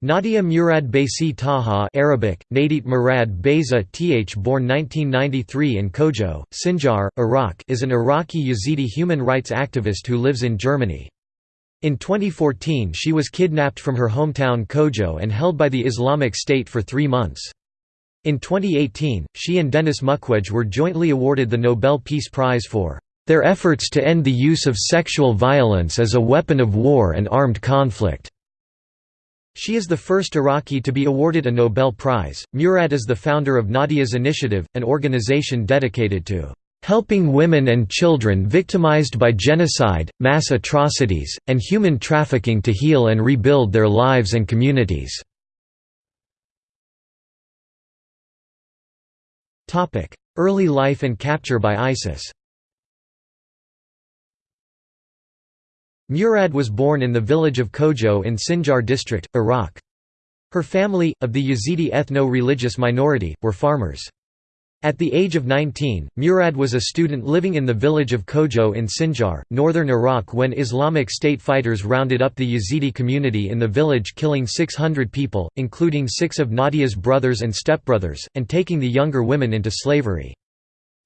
Nadia Murad Baisi Taha Arabic, Nadit Murad Beza Th born 1993 in Kojo, Sinjar, Iraq is an Iraqi Yazidi human rights activist who lives in Germany. In 2014 she was kidnapped from her hometown Kojo and held by the Islamic State for three months. In 2018, she and Denis Mukwege were jointly awarded the Nobel Peace Prize for their efforts to end the use of sexual violence as a weapon of war and armed conflict. She is the first Iraqi to be awarded a Nobel Prize. Murad is the founder of Nadia's Initiative, an organization dedicated to helping women and children victimized by genocide, mass atrocities, and human trafficking to heal and rebuild their lives and communities. Early life and capture by ISIS Murad was born in the village of Kojo in Sinjar district, Iraq. Her family, of the Yazidi ethno-religious minority, were farmers. At the age of 19, Murad was a student living in the village of Kojo in Sinjar, northern Iraq when Islamic State fighters rounded up the Yazidi community in the village killing 600 people, including six of Nadia's brothers and stepbrothers, and taking the younger women into slavery.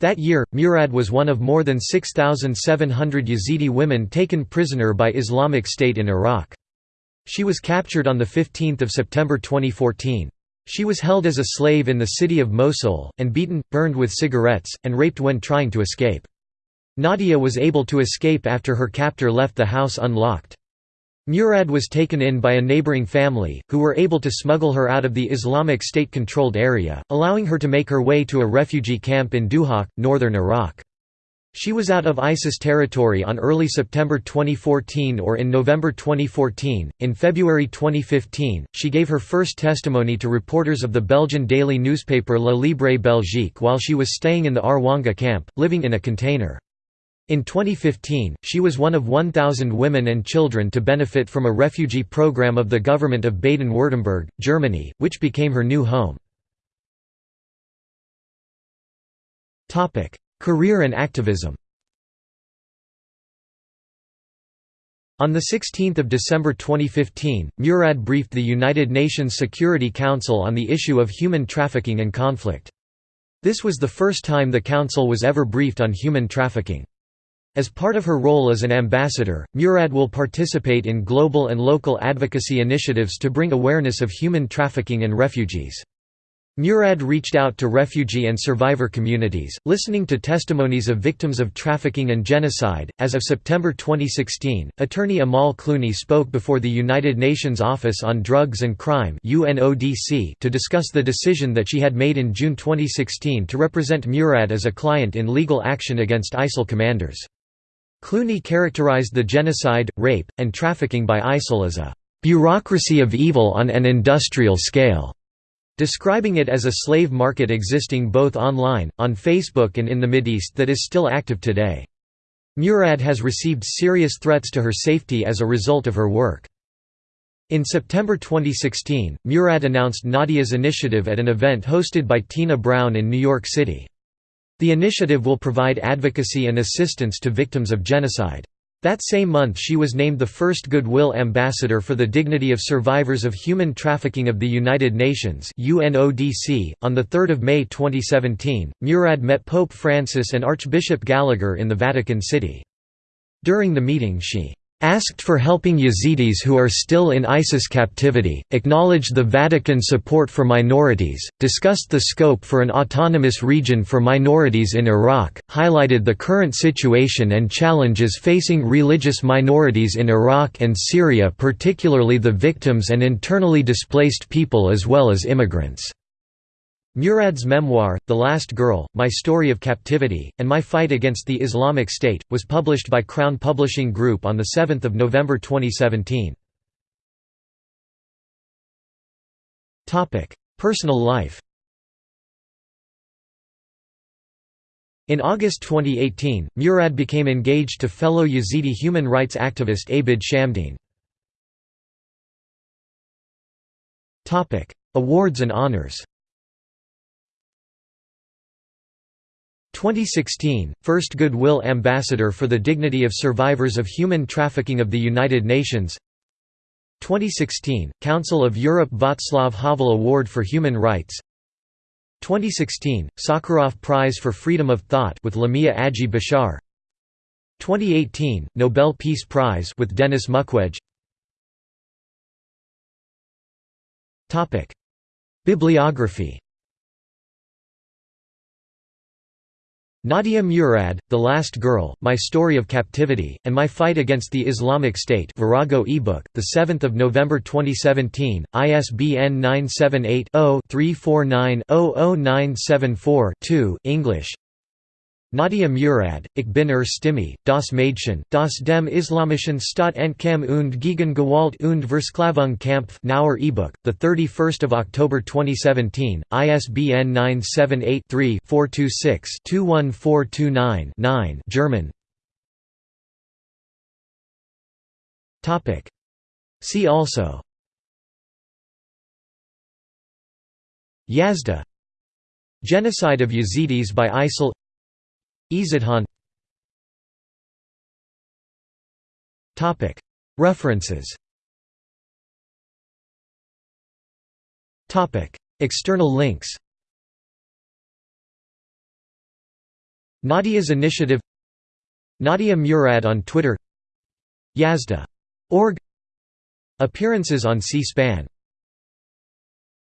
That year, Murad was one of more than 6,700 Yazidi women taken prisoner by Islamic State in Iraq. She was captured on 15 September 2014. She was held as a slave in the city of Mosul, and beaten, burned with cigarettes, and raped when trying to escape. Nadia was able to escape after her captor left the house unlocked. Murad was taken in by a neighboring family, who were able to smuggle her out of the Islamic State-controlled area, allowing her to make her way to a refugee camp in Duhok, northern Iraq. She was out of ISIS territory on early September 2014 or in November 2014. In February 2015, she gave her first testimony to reporters of the Belgian daily newspaper La Libre Belgique while she was staying in the Rwanga camp, living in a container. In 2015, she was one of 1,000 women and children to benefit from a refugee program of the government of Baden-Württemberg, Germany, which became her new home. Career and activism On 16 December 2015, Murad briefed the United Nations Security Council on the issue of human trafficking and conflict. This was the first time the Council was ever briefed on human trafficking. As part of her role as an ambassador, Murad will participate in global and local advocacy initiatives to bring awareness of human trafficking and refugees. Murad reached out to refugee and survivor communities, listening to testimonies of victims of trafficking and genocide. As of September 2016, attorney Amal Clooney spoke before the United Nations Office on Drugs and Crime (UNODC) to discuss the decision that she had made in June 2016 to represent Murad as a client in legal action against ISIL commanders. Clooney characterized the genocide, rape, and trafficking by ISIL as a «bureaucracy of evil on an industrial scale», describing it as a slave market existing both online, on Facebook and in the Mideast that is still active today. Murad has received serious threats to her safety as a result of her work. In September 2016, Murad announced Nadia's initiative at an event hosted by Tina Brown in New York City. The initiative will provide advocacy and assistance to victims of genocide. That same month she was named the first Goodwill Ambassador for the Dignity of Survivors of Human Trafficking of the United Nations UNODC. .On 3 May 2017, Murad met Pope Francis and Archbishop Gallagher in the Vatican City. During the meeting she asked for helping Yazidis who are still in ISIS captivity, acknowledged the Vatican support for minorities, discussed the scope for an autonomous region for minorities in Iraq, highlighted the current situation and challenges facing religious minorities in Iraq and Syria particularly the victims and internally displaced people as well as immigrants. Murad's memoir, The Last Girl, My Story of Captivity, and My Fight Against the Islamic State, was published by Crown Publishing Group on 7 November 2017. Personal life In August 2018, Murad became engaged to fellow Yazidi human rights activist Abid Shamdeen. Awards and honors 2016, First Goodwill Ambassador for the Dignity of Survivors of Human Trafficking of the United Nations. 2016, Council of Europe Václav Havel Award for Human Rights. 2016, Sakharov Prize for Freedom of Thought with Lamiya Aji Bashar. 2018, Nobel Peace Prize with Denis Mukwege. Bibliography Nadia Murad, The Last Girl, My Story of Captivity, and My Fight Against the Islamic State Virago ebook, 7 November 2017, ISBN 978-0-349-00974-2 English Nadia Murad, Ich bin er Stimme, das Mädchen, das dem Islamischen Staat entkam und gegen Gewalt und Versklavung Kampf Knaur ebook, 31 October 2017, ISBN 978-3-426-21429-9 German. See also. Yazda. Genocide of Yazidis by ISIL Izidhan References. External links. Nadia's Initiative. Nadia Murad on Twitter. Yazda.org Appearances on C-SPAN